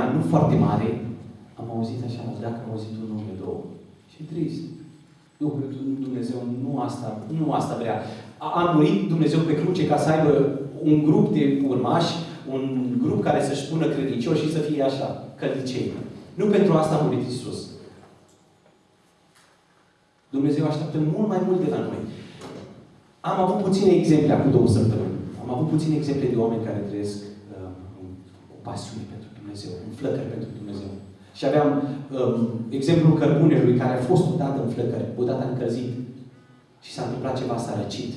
ani, nu foarte mare, am auzit așa, dacă am auzit un nume, două. Și trist. Duhul Dumnezeu nu asta, nu asta vrea. A, a murit Dumnezeu pe cruce ca să aibă un grup de urmași, un grup care să-și spună credincioși și să fie așa, căldicei. Nu pentru asta a murit Isus. Dumnezeu așteaptă mult mai mult de la noi. Am avut puține exemple acum două săptămâni. Am avut puține exemple de oameni care trăiesc uh, o pasiune pentru Dumnezeu, un flăcări pentru Dumnezeu. Și aveam um, exemplul cărbunelui care a fost odată în flăcări, odată încălzit. Și s-a întâmplat ceva, s-a răcit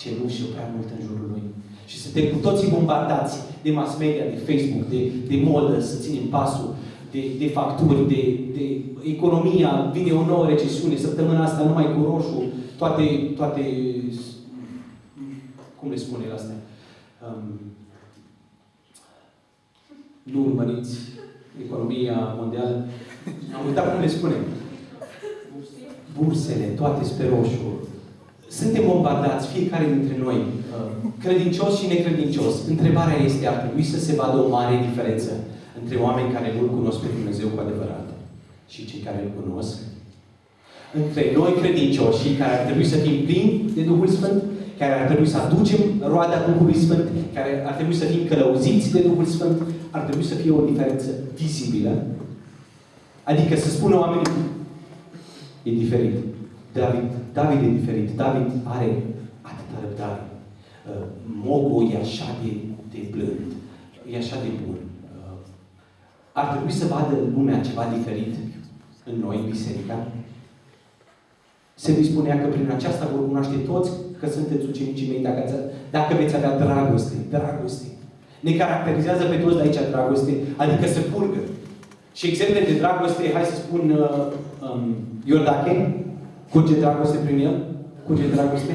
cenușă prea mult în jurul lui. Și suntem cu toții bombardați de mass media, de Facebook, de, de modă, să ținem pasul, de, de facturi, de, de economia, vine o nouă recesiune, săptămâna asta numai cu roșu, toate, toate cum le spune la astea? Um, nu urmăriți economia mondială. Am uitat cum le spune. Bursele, toate spre roșu. Suntem bombardați, fiecare dintre noi, uh, credincios și necredincios. Întrebarea este, ar trebui să se vadă o mare diferență între oameni care nu-L cunosc pe Dumnezeu cu adevărat și cei care îl cunosc? Între noi credincioși, care ar trebui să fim plini de Duhul Sfânt, care ar trebui să aducem roada Duhului Sfânt, care ar trebui să fim călăuziți de Duhul Sfânt, ar trebui să fie o diferență vizibilă. Adică să spună oamenii, e diferit. David, David e diferit. David are atâta răbdare. Uh, Mogo e așa de, de blând. E așa de bun. Uh, ar trebui să vadă lumea ceva diferit în noi, biserica. Se dispunea că prin aceasta vor cunoaște toți că sunteți ucenicii mei dacă, ați, dacă veți avea dragoste. Dragoste. Ne caracterizează pe toți de aici dragoste, adică să purgă. Și exemple de dragoste, hai să spun, uh, um, Iordache, curge dragoste prin el? Curge dragoste?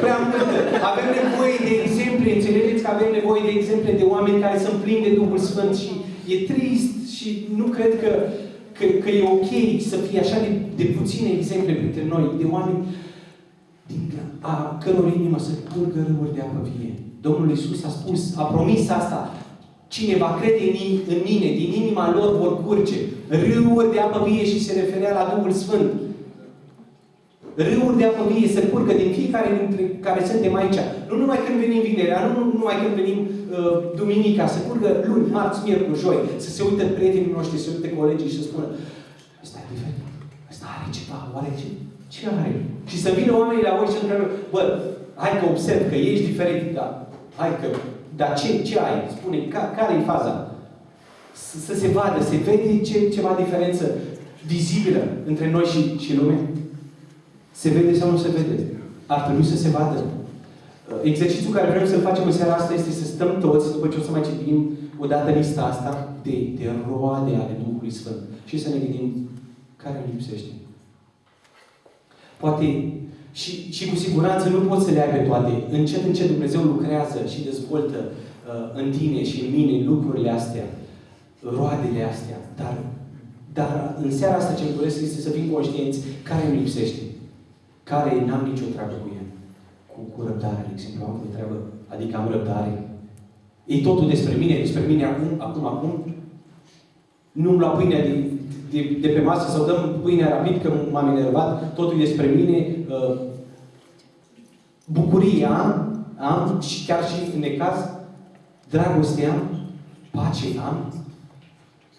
Prea multă. Avem nevoie de exemple, înțelegeți că avem nevoie de exemple de oameni care sunt plini de Duhul Sfânt și e trist și nu cred că, că, că e ok să fie așa de, de puține exemple printre noi, de oameni din a căror inimă să curgă râuri de apă vie. Domnul Isus a spus, a promis asta. Cine va crede în, în mine, din inima lor vor curge râuri de apă vie și se referea la Duhul Sfânt. Râuri de apă vie se curgă din fiecare dintre care suntem aici. Nu numai când venim vinerea, nu numai când venim uh, duminica, se curgă luni, marți, miercuri, joi, să se uită prietenii noștri, să se uită colegii și să spună ăsta e diferit, ăsta are ceva, oare ce, ce are? Și să vină oamenii la voi și să întreabă, bă, hai că observ că ești diferit, da, hai că, dar ce, ce ai? Spune, ca, care e faza? Să, să se vadă, se vede ce, ceva diferență vizibilă între noi și, și lume? Se vede sau nu se vede? Ar trebui să se vadă. Uh, exercițiul care vrem să-l facem în seara asta este să stăm toți, după ce o să mai citim odată lista asta, de, de roade ale Duhului Sfânt. Și să ne gândim care îmi lipsește. Poate și, și cu siguranță nu poți să le ai pe toate. Încet, încet Dumnezeu lucrează și dezvoltă uh, în tine și în mine lucrurile astea, roadele astea. Dar, dar în seara asta ce îmi doresc este să fim conștienți care îmi lipsește care n-am nicio treabă cu el. Cu, cu răbdare, de exemplu, am o treabă, adică am răbdare. E totul despre mine, despre mine acum, acum, acum. Nu-mi lua pâinea de, de, de pe masă sau dăm pâinea rapid că m-am enervat, totul e despre mine. Uh, bucuria am, am, și chiar și în necaz, dragoste am, pace am.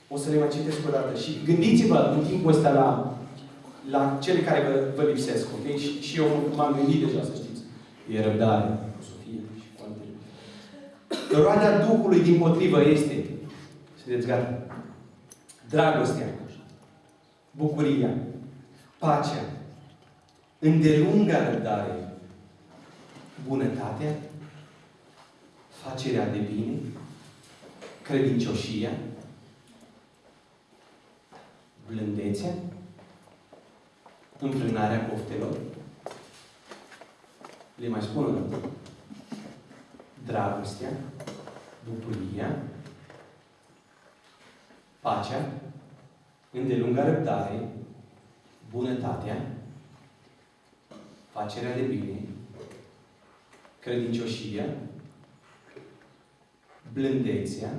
O să le mai citesc o dată. Și gândiți-vă în timpul ăsta la la cele care vă, vă lipsesc, ok? Și, și eu m-am gândit deja, să știți. E răbdare, cu Sofia și cu altele. Roada Duhului, din potrivă, este, sunteți gata, dragostea, bucuria, pacea, îndelunga răbdare, bunătatea, facerea de bine, credincioșia, blândețea, înfrânarea poftelor. Le mai spun o dată. Dragostea, bucuria, pacea, îndelunga răbdare, bunătatea, facerea de bine, credincioșia, blândețea,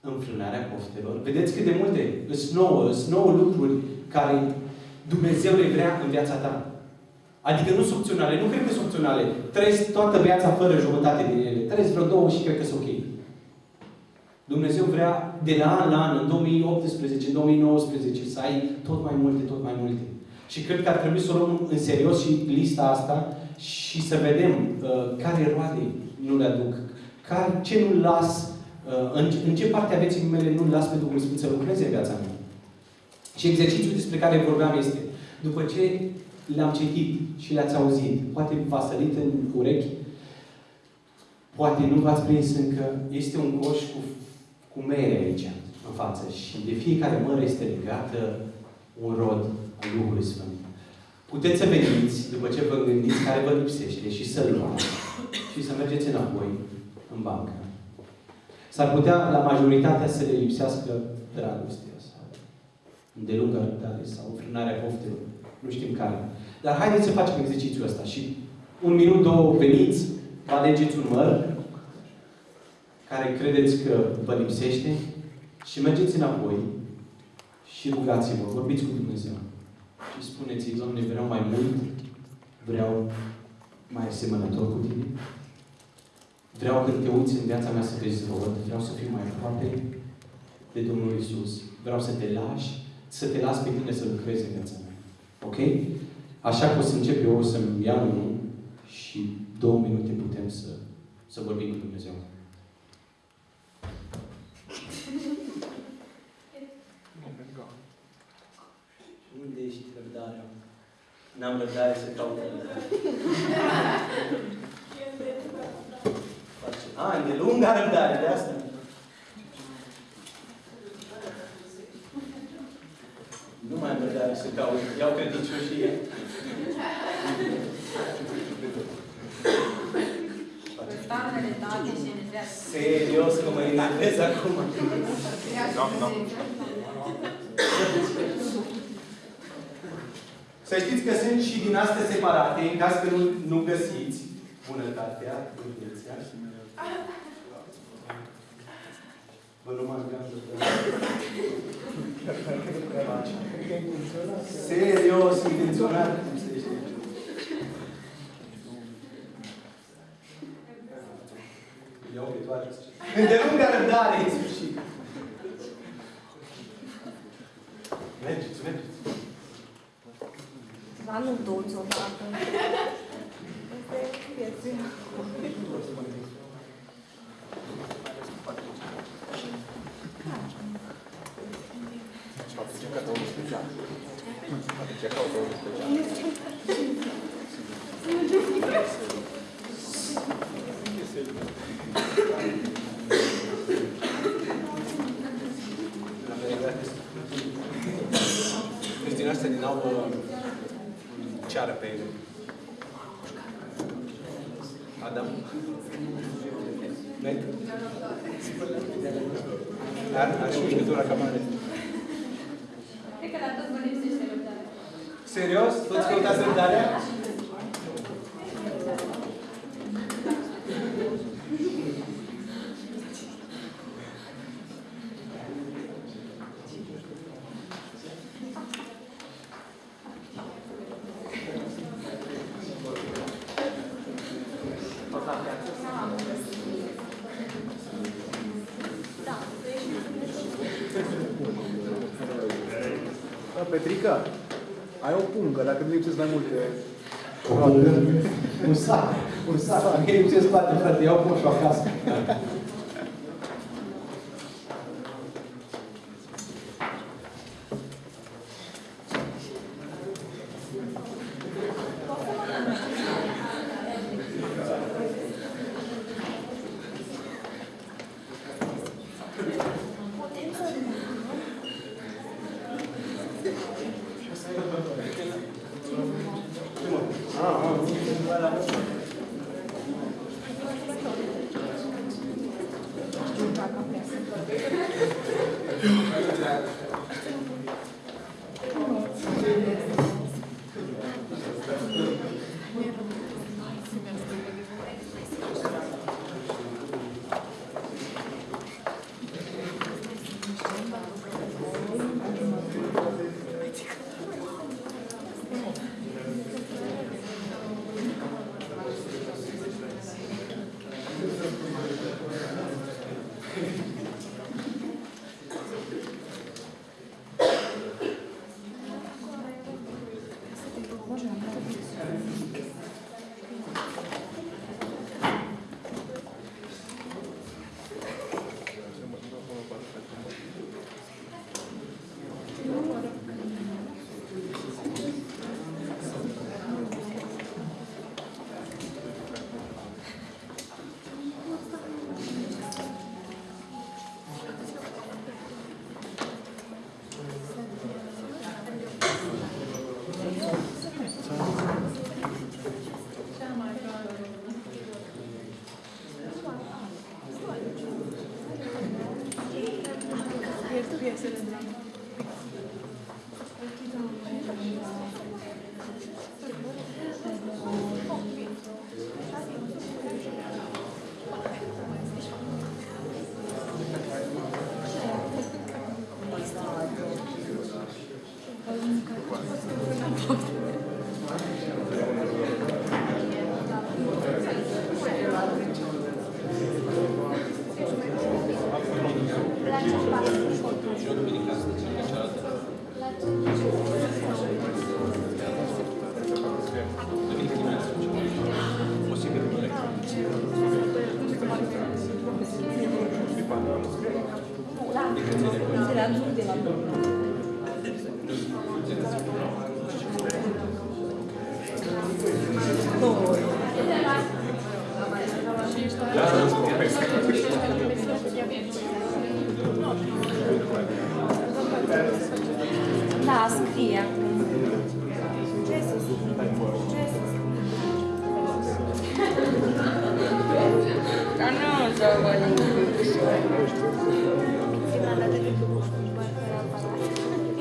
înfrânarea poftelor. Vedeți cât de multe, sunt nouă, sunt nouă lucruri care Dumnezeu le vrea în viața ta. Adică nu sunt opționale. Nu cred că sunt opționale. Trăiesc toată viața fără jumătate din ele. Trăiesc vreo două și cred că sunt ok. Dumnezeu vrea de la an la an, în 2018, în 2019, să ai tot mai multe, tot mai multe. Și cred că ar trebui să o luăm în serios și lista asta și să vedem uh, care roade nu le aduc, care, ce nu las, uh, în, în ce parte a vieții mele nu las pe Duhul Sfânt să lucreze în viața mea. Și exercițiul despre care vorbeam este, după ce le-am citit și le-ați auzit, poate v-a sărit în urechi, poate nu v-ați prins încă, este un coș cu, cu mere aici, în față. Și de fiecare mără este legată un rod al Duhului Sfânt. Puteți să veniți, după ce vă gândiți care vă lipsește, și să-l luați și să mergeți înapoi în bancă. S-ar putea la majoritatea să le lipsească dragostea sau îndelungă răbdare sau frânarea poftelor. Nu știm care. Dar haideți să facem exercițiul ăsta și un minut, două, veniți, vă alegeți un măr care credeți că vă lipsește și mergeți înapoi și rugați-vă, vorbiți cu Dumnezeu. Și spuneți-i, Doamne, vreau mai mult, vreau mai asemănător cu Tine. Vreau când te uiți în viața mea să vezi rod, vreau să fiu mai aproape de Domnul Isus. Vreau să te lași, să te las pe tine să lucrezi în viața mea. Ok? Așa că o să încep eu, o să-mi iau unul și două minute putem să, să vorbim cu Dumnezeu. N-am răbdare să caut răbdare. A, e lunga răbdare, de asta. Nu mai am răbdare să caut. Iau credincioșie. Serios că mă enervez acum. Să știți că sunt și din astea separate, în caz că nu, nu găsiți bunătatea, bunătatea. Vă numai Serios, intenționat. Iau pe toate. Îndelungă răbdare, în sfârșit. Mergeți, mergeți. Dar nu toți odată. Asta e vieția. Deci din astea din nou uh, ceară pe Adam. Meg? Ar, ar și mișcătura cam are. Cred că la toți vă lipsește răbdare. Serios? Toți căutați răbdarea? Da, Petrica, ai o pungă, dacă nu lipsesc mai multe. O pungă? Un sac. Un sac. Mie ce spate, frate, iau coșul acasă.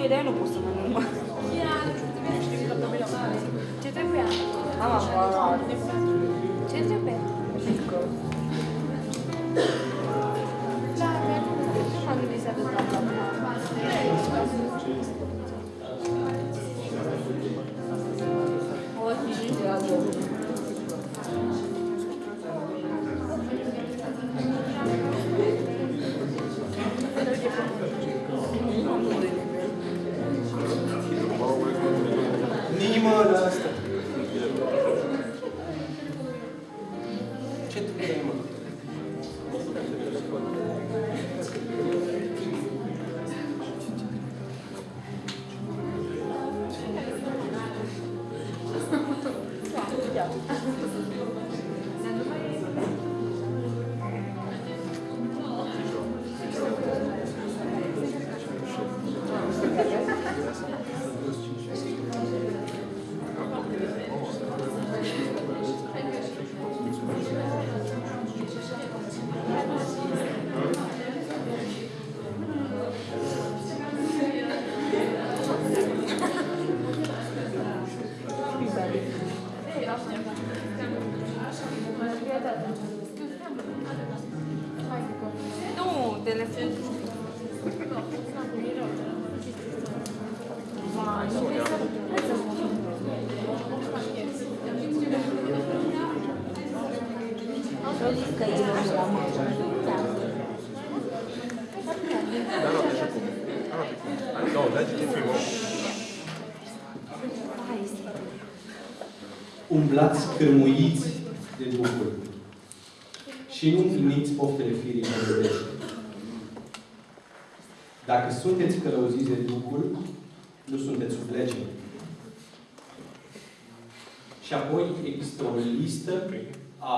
E, dar eu nu pot să mănânc, Nu, Umblați cârmuiți de Duhul și nu împliniți poftele firii pământești. Dacă sunteți călăuziți de Duhul, nu sunteți sub lege. Și apoi există o listă a,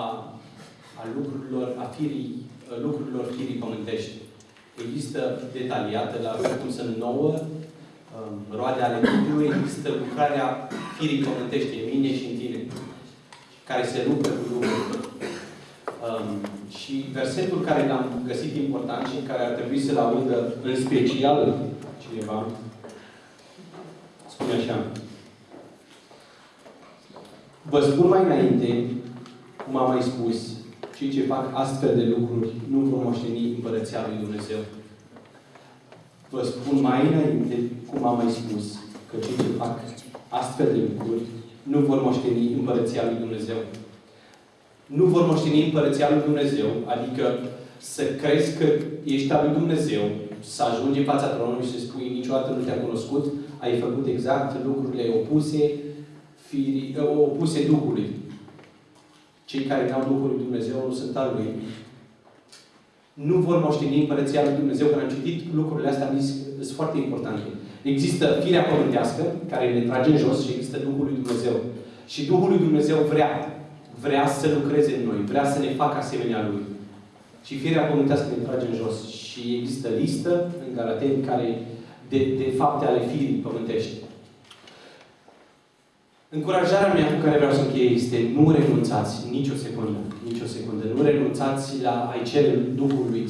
a lucrurilor, a firii, a lucrurilor firii pământești. Există detaliată la versetul sunt nouă, um, roade ale Duhului, există lucrarea firii pământești în mine și în tine, care se luptă cu Duhul. Um, și versetul care l-am găsit important și care ar trebui să-l audă în special cineva, spune așa. Vă spun mai înainte, cum am mai spus, cei ce fac astfel de lucruri nu vor moșteni Împărăția Lui Dumnezeu. Vă spun mai înainte, cum am mai spus, că cei ce fac astfel de lucruri nu vor moșteni Împărăția Lui Dumnezeu. Nu vor moșteni Împărăția Lui Dumnezeu, adică să crezi că ești al Lui Dumnezeu, să ajungi în fața tronului și să spui niciodată nu te-am cunoscut, ai făcut exact lucrurile opuse, firii, opuse Duhului. Cei care n-au Duhul Lui Dumnezeu nu sunt al Lui. Nu vor moșteni Împărăția Lui Dumnezeu. Când am citit lucrurile astea, am zis, sunt foarte importante. Există firea pământească, care ne trage în jos și există Duhul Lui Dumnezeu. Și Duhul Lui Dumnezeu vrea, vrea să lucreze în noi, vrea să ne facă asemenea Lui. Și firea pământească ne trage în jos. Și există listă în Galateni care de, de fapte ale firii pământești. Încurajarea mea cu care vreau să încheie este nu renunțați nicio secundă, nicio secundă. Nu renunțați la a-i cere Duhului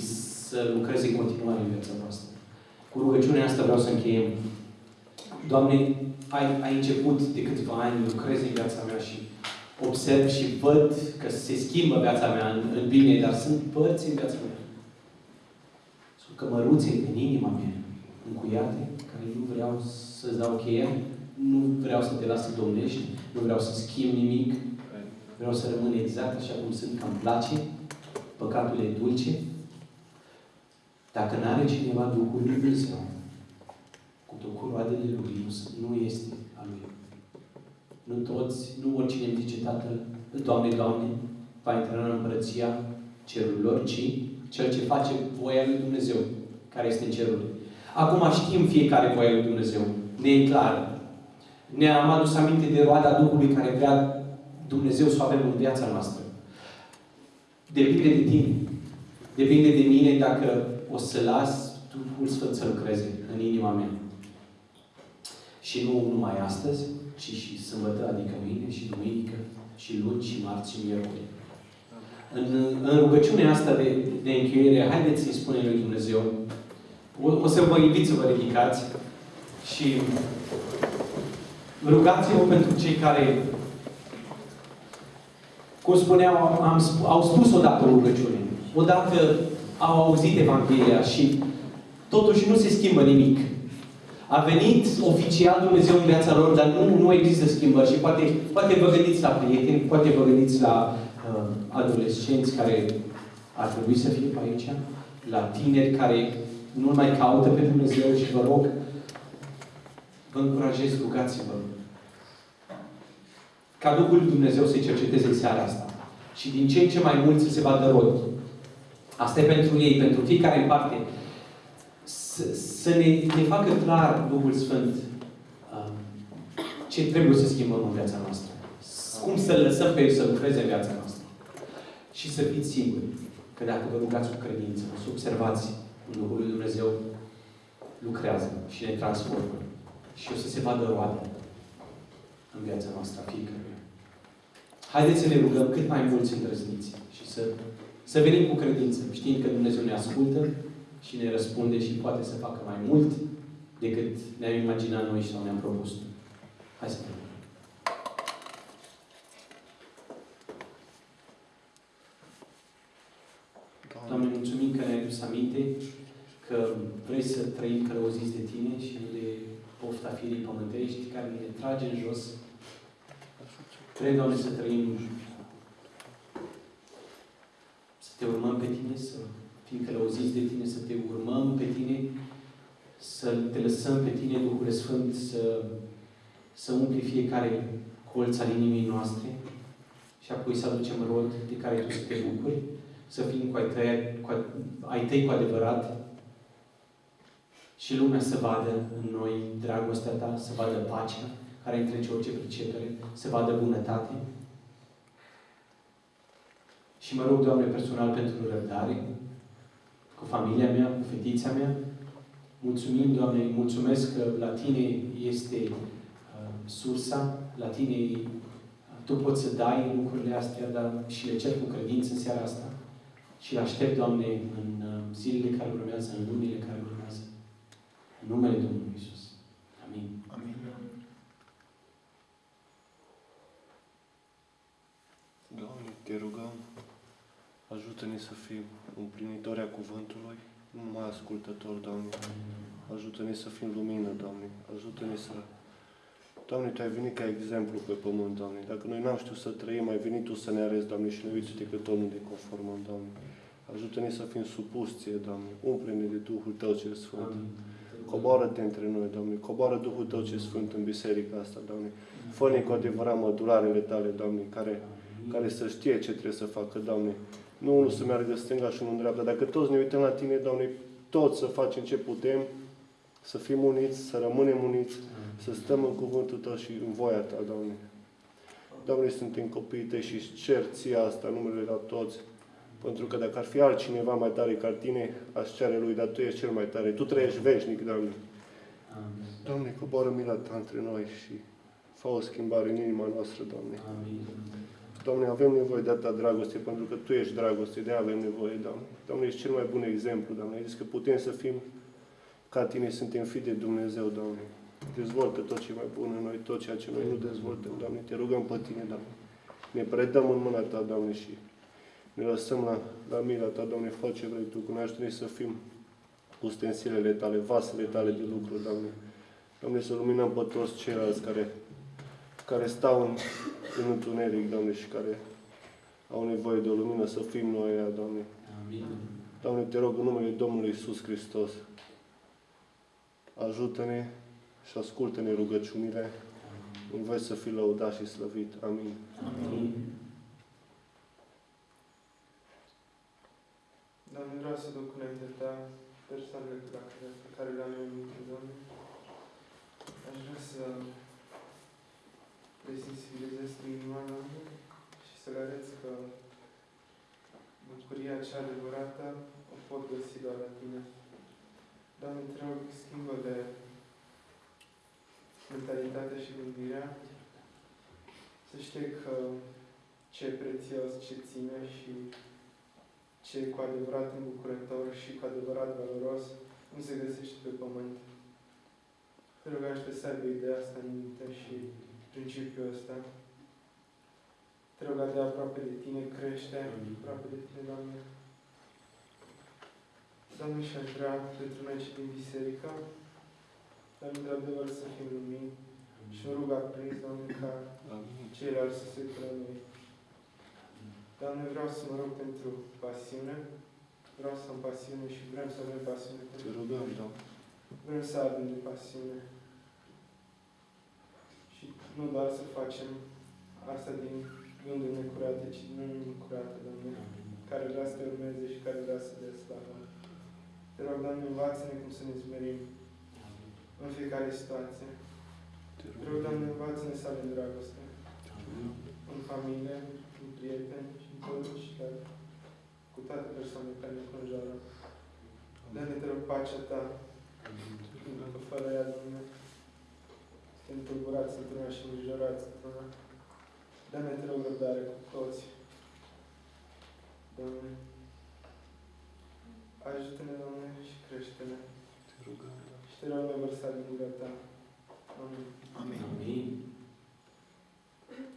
să lucreze în continuare în viața noastră. Cu rugăciunea asta vreau să încheiem. Doamne, ai, ai început de câțiva ani, lucrezi în viața mea și observ și văd că se schimbă viața mea în, în bine, dar sunt părți în viața mea. Sunt cămăruțe în inima mea, încuiate, care nu vreau să-ți dau cheia, nu vreau să te las să domnești, nu vreau să schimb nimic, vreau să rămân exact așa cum sunt, că îmi place, păcatul e dulce. Dacă nu are cineva Duhul Lui Dumnezeu, cu tot roadele Lui, nu, nu este a Lui. Nu toți, nu oricine îmi zice Tatăl, Doamne, Doamne, va intra în împărăția cerurilor, ci cel ce face voia lui Dumnezeu, care este în cerul. Acum știm fiecare voia lui Dumnezeu. Ne e clar. Ne-am adus aminte de roada Duhului care vrea Dumnezeu să o avem în viața noastră. Depinde de tine. Depinde de mine dacă o să las Duhul Sfânt să lucreze în inima mea. Și nu numai astăzi, ci și sâmbătă, adică mâine și duminică, și luni, și marți, și miercuri. În, în rugăciunea asta de, de încheiere, haideți să-i spunem lui Dumnezeu, o, o să vă invit să vă ridicați și rugați-vă pentru cei care, cum spuneam, am, au spus odată rugăciune, odată au auzit Evanghelia și totuși nu se schimbă nimic. A venit oficial Dumnezeu în viața lor, dar nu, nu există schimbări. Și poate, poate vă gândiți la prieteni, poate vă gândiți la uh, adolescenți care ar trebui să fie pe aici, la tineri care nu mai caută pe Dumnezeu și vă rog, vă încurajez, rugați-vă. Ca Duhul Dumnezeu să-i cerceteze în seara asta. Și din ce în ce mai mulți să se vadă rod. Asta e pentru ei, pentru fiecare în parte să, să ne, ne facă clar Duhul Sfânt uh, ce trebuie să schimbăm în viața noastră. Cum să lăsăm pe El să lucreze în viața noastră. Și să fiți siguri că dacă vă rugați cu credință, să observați cum Duhul lui Dumnezeu lucrează și ne transformă. Și o să se vadă roade în viața noastră a fiecăruia. Haideți să ne rugăm cât mai mulți îndrăzniți și să, să venim cu credință, știind că Dumnezeu ne ascultă și ne răspunde și poate să facă mai mult decât ne-am imaginat noi sau ne-am propus. Hai să vedem. Doamne, mulțumim că ne-ai dus aminte că vrei să trăim călăuziți de Tine și nu de pofta firii pământești care ne trage în jos. Vrei, Doamne, să trăim să Te urmăm pe Tine, să fim călăuziți de Tine, să Te urmăm pe Tine, să Te lăsăm pe Tine, Duhul Sfânt, să, să umpli fiecare colț al inimii noastre și apoi să aducem rod de care Tu să Te bucuri, să fim cu ai tăi, cu ai tăi cu adevărat și lumea să vadă în noi dragostea Ta, să vadă pacea care întrece orice pricepere, să vadă bunătate. Și mă rog, Doamne, personal pentru răbdare, cu familia mea, cu fetița mea. Mulțumim, Doamne, mulțumesc că la Tine este uh, sursa, la Tine uh, Tu poți să dai lucrurile astea, dar și le cer cu credință în seara asta. Și le aștept, Doamne, în uh, zilele care urmează, în lunile care urmează. În numele Domnului Isus. Amin. Amin. Doamne, te rugăm, ajută-ne să fim împlinitori a cuvântului, nu numai ascultători, Doamne. Ajută-ne să fim lumină, Doamne. Ajută-ne să... Doamne, Tu ai venit ca exemplu pe pământ, Doamne. Dacă noi n-am știut să trăim, ai venit Tu să ne arăți, Doamne, și ne uiți că tot nu ne conformăm, Doamne. Ajută-ne să fim supuși Ție, Doamne. Umple-ne de Duhul Tău cel Sfânt. Amin. Coboară-te între noi, Doamne. Coboară Duhul Tău cel Sfânt în biserica asta, Doamne. Fă-ne cu adevărat mădularele Tale, Doamne, care, care să știe ce trebuie să facă, Doamne. Nu unul să meargă stânga și unul în dreapta. Dacă toți ne uităm la Tine, Doamne, toți să facem ce putem, să fim uniți, să rămânem uniți, să stăm în cuvântul Tău și în voia Ta, Doamne. Doamne, suntem copiii Tăi și îți cer Ție asta, numele la toți. Pentru că dacă ar fi altcineva mai tare ca Tine, aș cere Lui, dar Tu ești cel mai tare. Tu trăiești veșnic, Doamne. Amin. Doamne, coboară mila Ta între noi și fă o schimbare în inima noastră, Doamne. Amin. Doamne, avem nevoie de atâta dragoste, pentru că Tu ești dragoste, de avem nevoie, Doamne. Doamne, ești cel mai bun exemplu, Doamne. Ai zis că putem să fim ca Tine suntem fi de Dumnezeu, Doamne. Dezvoltă tot ce e mai bun în noi, tot ceea ce noi nu dezvoltăm, Doamne. Te rugăm pe Tine, Doamne. Ne predăm în mâna Ta, Doamne, și ne lăsăm la, la mila Ta, Doamne, fă ce vrei Tu, cu noi ajută să fim ustensilele Tale, vasele Tale de lucru, Doamne. Doamne, să luminăm pe toți ceilalți care, care stau în, în întuneric, Doamne, și care au nevoie de o lumină, să fim noi ea, Doamne. Amin. Doamne, te rog în numele Domnului Isus Hristos, ajută-ne și ascultă-ne rugăciunile. În voi să fii lăudat și slăvit. Amin. Amin. Doamne, vreau să duc înaintea Ta persoanele pe care, pe care le-am eu în minte, Doamne. Aș vrea să le sensibilizez prin inima, Doamne, și să le arăt că bucuria cea adevărată o pot găsi doar la Tine. Doamne, te rog, schimbă-le mentalitatea și gândirea, să știe că ce e prețios, ce ține și ce e cu adevărat îmbucurător și cu adevărat valoros nu se găsește pe pământ. Te rog, ajută să aibă ideea asta în minte și principiul ăsta. Te rog, de aproape de Tine, crește aproape de Tine, Doamne. Doamne, și aș vrea pentru noi cei din biserică, dar într-adevăr să fim lumini și mă rug aprins, Doamne, ca Amin. ceilalți să se uită la noi. Doamne, vreau să mă rog pentru pasiune. Vreau să am pasiune și vrem să avem pasiune. Te pentru rugăm, Doamne. Vrem să avem de pasiune. Și nu doar să facem asta din gânduri necurate, ci din inimi curate, Doamne, care vrea să te urmeze și care vrea să dea slavă. Te rog, Doamne, învață-ne cum să ne zmerim în fiecare situație. Te Te rog, rugăm. Doamne, învață-ne să avem dragoste în familie, cu prieteni și în toți și chiar cu toate persoanele care ne înconjoară. Dă-ne, te rog, pacea Ta, pentru că fără ea, Doamne, suntem tulburați într-una și îngrijorați într-una. Dă-ne, te rog, răbdare cu toți. Doamne, ajută-ne, Doamne, și crește-ne. Te rugăm, Doamne. Și te rog, ne vărsa din gura Ta. Amin. Amin. Amin.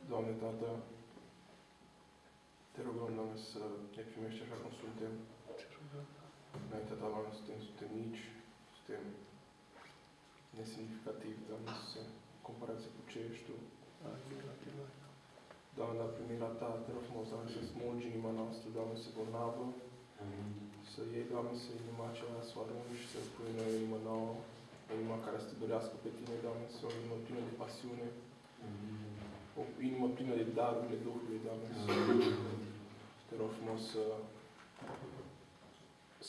Doamne, Tată, te rugăm, Doamne, să ne primești așa cum suntem. Te rugăm. Înaintea Ta, Doamne, suntem, suntem mici, suntem nesemnificativi, Doamne, să comparație cu ce ești Tu. Amin. Amin. Doamne, dar prin mila Ta, te rog frumos, Doamne, să smulgi inima noastră, Doamne, să bolnavă, Amin. să iei, Doamne, să inima aceea, să o arunci și să pui în noi o inimă nouă, o inimă care să te dorească pe Tine, Doamne, să o inimă plină de pasiune, o inimă plină de darurile Duhului, Doamne, să te rog frumos să,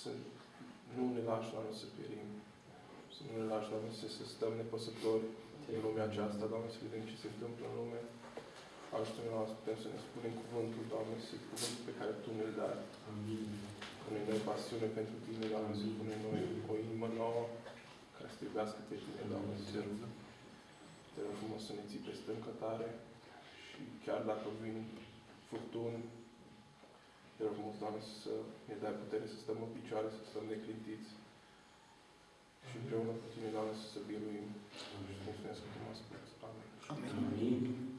să nu ne lași, Doamne, să pierim, să nu ne lași, Doamne, să, să stăm nepăsători în lumea aceasta, Doamne, să vedem ce se întâmplă în lume. Ajută-ne, Doamne, să putem să ne spunem cuvântul, Doamne, să cuvântul pe care Tu ne-l dai. Amin. Pune noi pasiune pentru Tine, Doamne, să pune noi o inimă nouă care să te iubească pe Tine, Doamne, să Te rugăm. te rog frumos să ne ții peste încătare și chiar dacă vin furtuni, te rog frumos, Doamne, să ne dai putere să stăm în picioare, să stăm neclintiți și împreună cu Tine, Doamne, să se biruim și să mulțumesc că Tu mă asculți. Amin. Amin. Îți